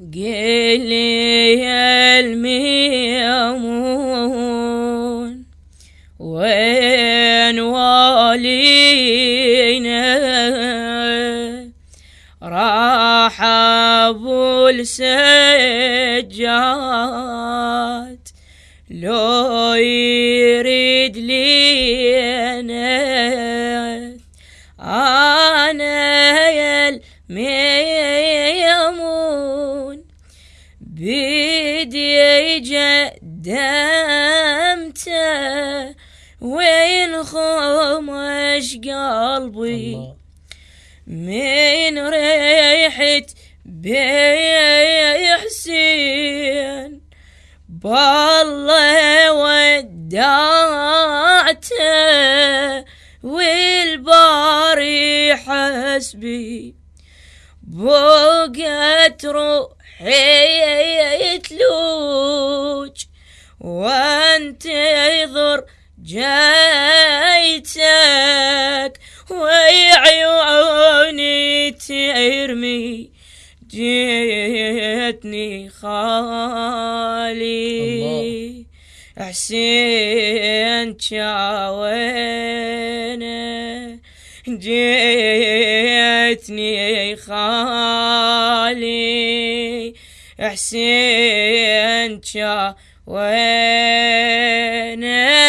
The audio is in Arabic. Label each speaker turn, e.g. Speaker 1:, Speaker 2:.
Speaker 1: قلي الميمون وين والينا؟ راح أبو السجاد لو يريد لي أنا يا الميمون بيدي جدمته وين خمش قلبي؟
Speaker 2: الله.
Speaker 1: من ريحة بي حسين بالله ودعته والباري حسبي. بقت روحي تلوج وانتظر جايتك وعيوني ترمي جيتني خالي. حسين شاوينه جيتني خالي. حسين شاوينه راح